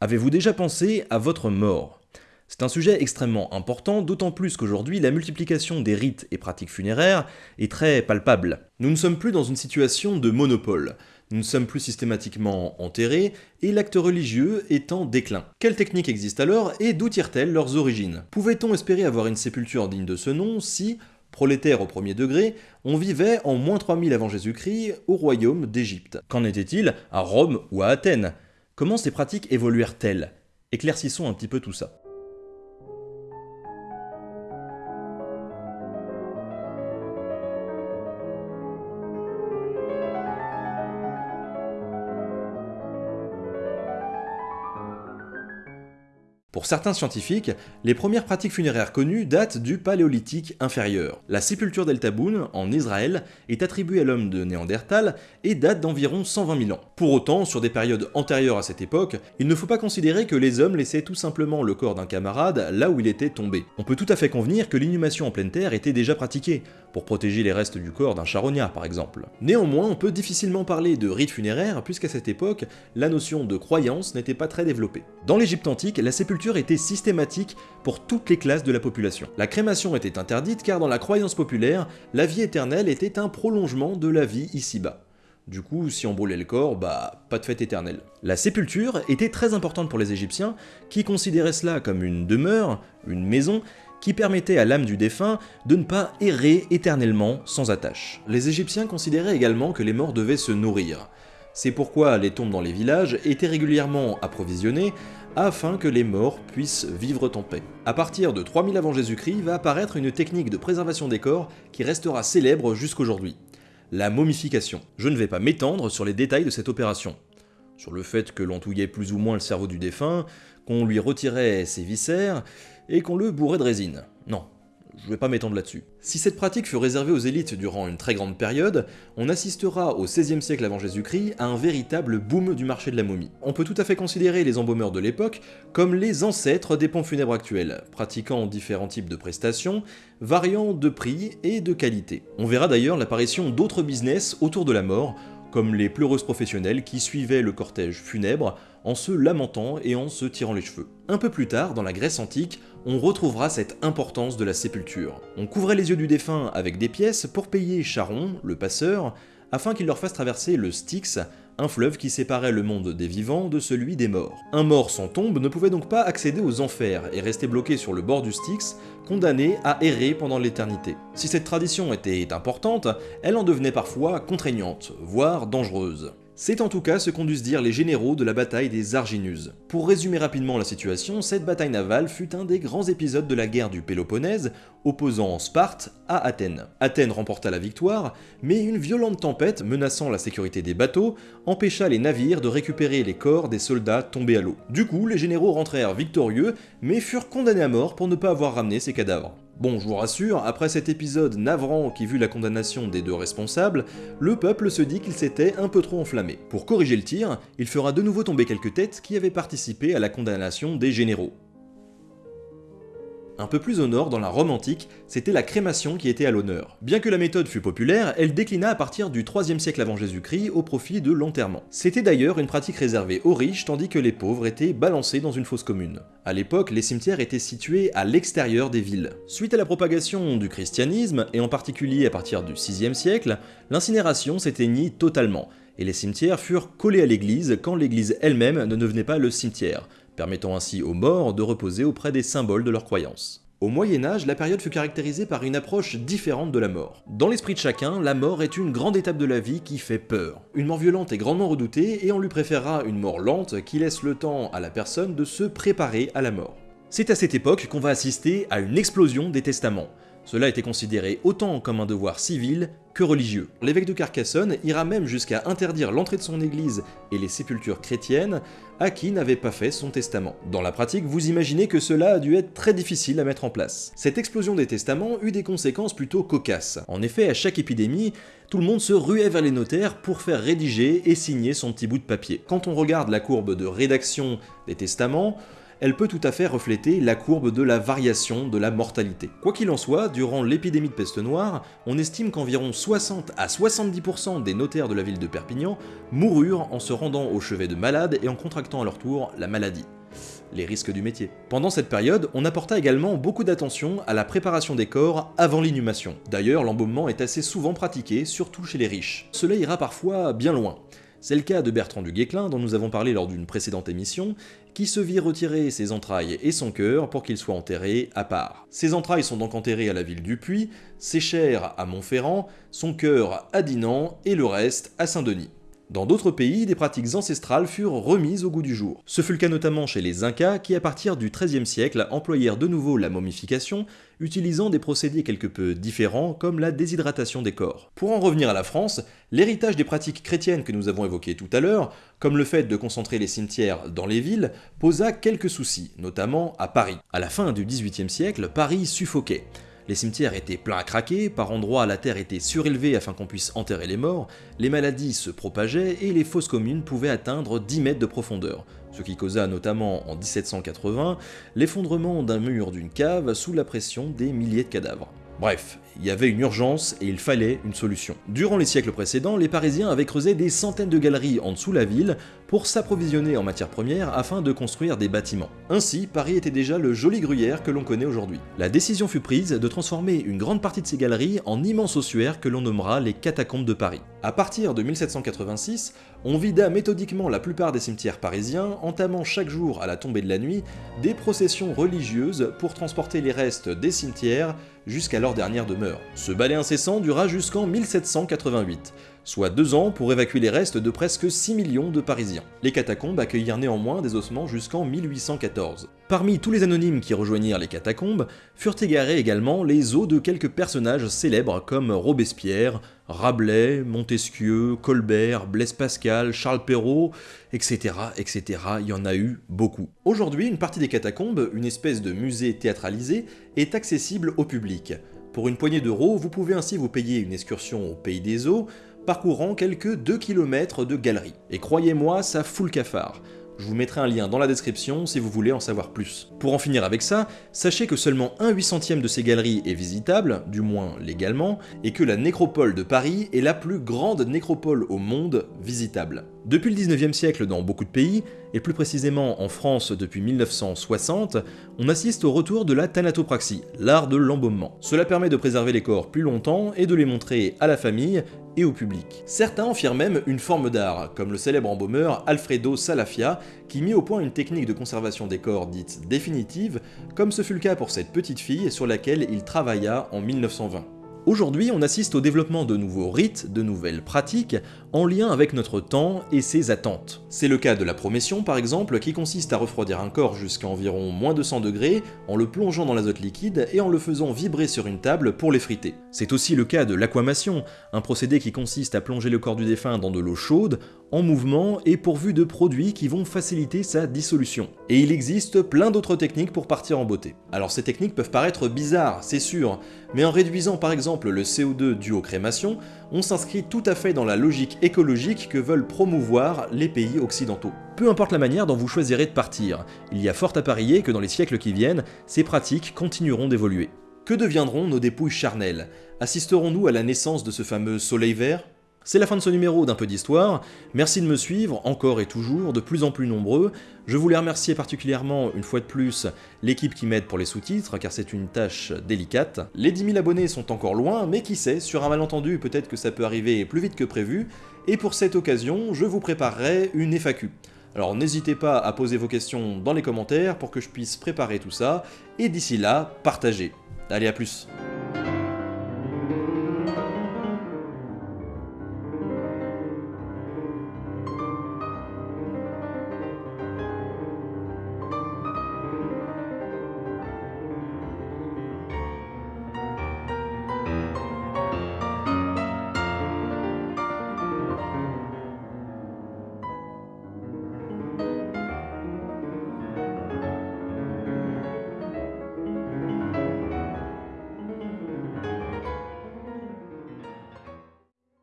Avez-vous déjà pensé à votre mort? C'est un sujet extrêmement important, d'autant plus qu'aujourd'hui la multiplication des rites et pratiques funéraires est très palpable. Nous ne sommes plus dans une situation de monopole. Nous ne sommes plus systématiquement enterrés, et l'acte religieux est en déclin. Quelles techniques existent alors, et d'où tirent-elles leurs origines? Pouvait-on espérer avoir une sépulture digne de ce nom si, prolétaire au premier degré, on vivait en moins 3000 avant Jésus-Christ au royaume d'Égypte? Qu'en était-il à Rome ou à Athènes? Comment ces pratiques évoluèrent-elles? Éclaircissons un petit peu tout ça. Pour certains scientifiques, les premières pratiques funéraires connues datent du Paléolithique inférieur. La sépulture d'El Taboun, en Israël, est attribuée à l'homme de Néandertal et date d'environ 120 000 ans. Pour autant, sur des périodes antérieures à cette époque, il ne faut pas considérer que les hommes laissaient tout simplement le corps d'un camarade là où il était tombé. On peut tout à fait convenir que l'inhumation en pleine terre était déjà pratiquée, pour protéger les restes du corps d'un charognard par exemple. Néanmoins, on peut difficilement parler de rite funéraire puisqu'à cette époque, la notion de croyance n'était pas très développée. Dans l'Égypte antique, la sépulture était systématique pour toutes les classes de la population. La crémation était interdite car dans la croyance populaire, la vie éternelle était un prolongement de la vie ici-bas. Du coup, si on brûlait le corps, bah, pas de fête éternelle. La sépulture était très importante pour les Égyptiens, qui considéraient cela comme une demeure, une maison, qui permettait à l'âme du défunt de ne pas errer éternellement sans attache. Les Égyptiens considéraient également que les morts devaient se nourrir. C'est pourquoi les tombes dans les villages étaient régulièrement approvisionnées afin que les morts puissent vivre en paix. À partir de 3000 avant Jésus-Christ va apparaître une technique de préservation des corps qui restera célèbre jusqu'aujourd'hui. La momification. Je ne vais pas m'étendre sur les détails de cette opération. Sur le fait que l'on touillait plus ou moins le cerveau du défunt, qu'on lui retirait ses viscères, et qu'on le bourrait de résine. Non, je vais pas m'étendre là-dessus. Si cette pratique fut réservée aux élites durant une très grande période, on assistera au XVIe siècle avant Jésus-Christ à un véritable boom du marché de la momie. On peut tout à fait considérer les embaumeurs de l'époque comme les ancêtres des pompes funèbres actuels, pratiquant différents types de prestations, variant de prix et de qualité. On verra d'ailleurs l'apparition d'autres business autour de la mort, comme les pleureuses professionnelles qui suivaient le cortège funèbre en se lamentant et en se tirant les cheveux. Un peu plus tard, dans la Grèce antique, on retrouvera cette importance de la sépulture. On couvrait les yeux du défunt avec des pièces pour payer Charon, le passeur, afin qu'il leur fasse traverser le Styx, un fleuve qui séparait le monde des vivants de celui des morts. Un mort sans tombe ne pouvait donc pas accéder aux enfers et rester bloqué sur le bord du Styx, condamné à errer pendant l'éternité. Si cette tradition était importante, elle en devenait parfois contraignante, voire dangereuse. C'est en tout cas ce qu'ont dû se dire les généraux de la bataille des Arginus. Pour résumer rapidement la situation, cette bataille navale fut un des grands épisodes de la guerre du Péloponnèse, opposant Sparte à Athènes. Athènes remporta la victoire, mais une violente tempête menaçant la sécurité des bateaux empêcha les navires de récupérer les corps des soldats tombés à l'eau. Du coup, les généraux rentrèrent victorieux, mais furent condamnés à mort pour ne pas avoir ramené ces cadavres. Bon, je vous rassure, après cet épisode navrant qui vit la condamnation des deux responsables, le peuple se dit qu'il s'était un peu trop enflammé. Pour corriger le tir, il fera de nouveau tomber quelques têtes qui avaient participé à la condamnation des généraux. Un peu plus au nord, dans la Rome antique, c'était la crémation qui était à l'honneur. Bien que la méthode fût populaire, elle déclina à partir du 3 siècle avant Jésus-Christ au profit de l'enterrement. C'était d'ailleurs une pratique réservée aux riches tandis que les pauvres étaient balancés dans une fosse commune. À l'époque, les cimetières étaient situés à l'extérieur des villes. Suite à la propagation du christianisme, et en particulier à partir du 6 siècle, l'incinération s'éteignit totalement, et les cimetières furent collés à l'église quand l'église elle-même ne devenait pas le cimetière, permettant ainsi aux morts de reposer auprès des symboles de leur croyance. Au Moyen Âge, la période fut caractérisée par une approche différente de la mort. Dans l'esprit de chacun, la mort est une grande étape de la vie qui fait peur. Une mort violente est grandement redoutée et on lui préférera une mort lente qui laisse le temps à la personne de se préparer à la mort. C'est à cette époque qu'on va assister à une explosion des testaments. Cela était considéré autant comme un devoir civil religieux. L'évêque de Carcassonne ira même jusqu'à interdire l'entrée de son église et les sépultures chrétiennes à qui n'avait pas fait son testament. Dans la pratique, vous imaginez que cela a dû être très difficile à mettre en place. Cette explosion des testaments eut des conséquences plutôt cocasses. En effet, à chaque épidémie, tout le monde se ruait vers les notaires pour faire rédiger et signer son petit bout de papier. Quand on regarde la courbe de rédaction des testaments, elle peut tout à fait refléter la courbe de la variation de la mortalité. Quoi qu'il en soit, durant l'épidémie de peste noire, on estime qu'environ 60 à 70% des notaires de la ville de Perpignan moururent en se rendant au chevet de malades et en contractant à leur tour la maladie les risques du métier. Pendant cette période, on apporta également beaucoup d'attention à la préparation des corps avant l'inhumation. D'ailleurs, l'embaumement est assez souvent pratiqué, surtout chez les riches. Cela ira parfois bien loin. C'est le cas de Bertrand du Guesclin, dont nous avons parlé lors d'une précédente émission, qui se vit retirer ses entrailles et son cœur pour qu'ils soient enterrés à part. Ses entrailles sont donc enterrées à la ville du Puy, ses chairs à Montferrand, son cœur à Dinan et le reste à Saint-Denis. Dans d'autres pays, des pratiques ancestrales furent remises au goût du jour. Ce fut le cas notamment chez les Incas qui, à partir du XIIIe siècle, employèrent de nouveau la momification, utilisant des procédés quelque peu différents comme la déshydratation des corps. Pour en revenir à la France, l'héritage des pratiques chrétiennes que nous avons évoquées tout à l'heure, comme le fait de concentrer les cimetières dans les villes, posa quelques soucis, notamment à Paris. À la fin du XVIIIe siècle, Paris suffoquait. Les cimetières étaient pleins à craquer, par endroits la terre était surélevée afin qu'on puisse enterrer les morts, les maladies se propageaient et les fosses communes pouvaient atteindre 10 mètres de profondeur, ce qui causa notamment en 1780 l'effondrement d'un mur d'une cave sous la pression des milliers de cadavres. Bref, il y avait une urgence et il fallait une solution. Durant les siècles précédents, les Parisiens avaient creusé des centaines de galeries en dessous la ville pour s'approvisionner en matières premières afin de construire des bâtiments. Ainsi, Paris était déjà le joli gruyère que l'on connaît aujourd'hui. La décision fut prise de transformer une grande partie de ces galeries en immenses ossuaires que l'on nommera les catacombes de Paris. À partir de 1786, on vida méthodiquement la plupart des cimetières parisiens, entamant chaque jour à la tombée de la nuit des processions religieuses pour transporter les restes des cimetières jusqu'à leur dernière demeure. Ce balai incessant dura jusqu'en 1788, soit deux ans pour évacuer les restes de presque 6 millions de Parisiens. Les catacombes accueillirent néanmoins des ossements jusqu'en 1814. Parmi tous les anonymes qui rejoignirent les catacombes, furent égarés également les os de quelques personnages célèbres comme Robespierre, Rabelais, Montesquieu, Colbert, Blaise Pascal, Charles Perrault, etc., etc., il y en a eu beaucoup. Aujourd'hui, une partie des catacombes, une espèce de musée théâtralisé, est accessible au public. Pour une poignée d'euros, vous pouvez ainsi vous payer une excursion au Pays des Eaux, parcourant quelques 2 km de galeries. Et croyez-moi, ça fout le cafard. Je vous mettrai un lien dans la description si vous voulez en savoir plus. Pour en finir avec ça, sachez que seulement un 8 centième de ces galeries est visitable, du moins légalement, et que la nécropole de Paris est la plus grande nécropole au monde visitable. Depuis le 19e siècle dans beaucoup de pays, et plus précisément en France depuis 1960, on assiste au retour de la thanatopraxie, l'art de l'embaumement. Cela permet de préserver les corps plus longtemps et de les montrer à la famille et au public. Certains en firent même une forme d'art, comme le célèbre embaumeur Alfredo Salafia, qui mit au point une technique de conservation des corps dite définitive, comme ce fut le cas pour cette petite fille sur laquelle il travailla en 1920. Aujourd'hui, on assiste au développement de nouveaux rites, de nouvelles pratiques, en lien avec notre temps et ses attentes. C'est le cas de la promession par exemple, qui consiste à refroidir un corps jusqu'à environ moins de 100 degrés, en le plongeant dans l'azote liquide et en le faisant vibrer sur une table pour l'effriter. C'est aussi le cas de l'aquamation, un procédé qui consiste à plonger le corps du défunt dans de l'eau chaude, en mouvement et pourvu de produits qui vont faciliter sa dissolution. Et il existe plein d'autres techniques pour partir en beauté. Alors ces techniques peuvent paraître bizarres, c'est sûr, mais en réduisant par exemple le CO2 dû aux crémations, on s'inscrit tout à fait dans la logique écologique que veulent promouvoir les pays occidentaux. Peu importe la manière dont vous choisirez de partir, il y a fort à parier que dans les siècles qui viennent, ces pratiques continueront d'évoluer. Que deviendront nos dépouilles charnelles? Assisterons-nous à la naissance de ce fameux soleil vert? C'est la fin de ce numéro d'un peu d'histoire, merci de me suivre, encore et toujours, de plus en plus nombreux. Je voulais remercier particulièrement, une fois de plus, l'équipe qui m'aide pour les sous-titres, car c'est une tâche délicate. Les 10 000 abonnés sont encore loin, mais qui sait, sur un malentendu, peut-être que ça peut arriver plus vite que prévu, et pour cette occasion, je vous préparerai une FAQ. Alors n'hésitez pas à poser vos questions dans les commentaires pour que je puisse préparer tout ça, et d'ici là, partagez. Allez, à plus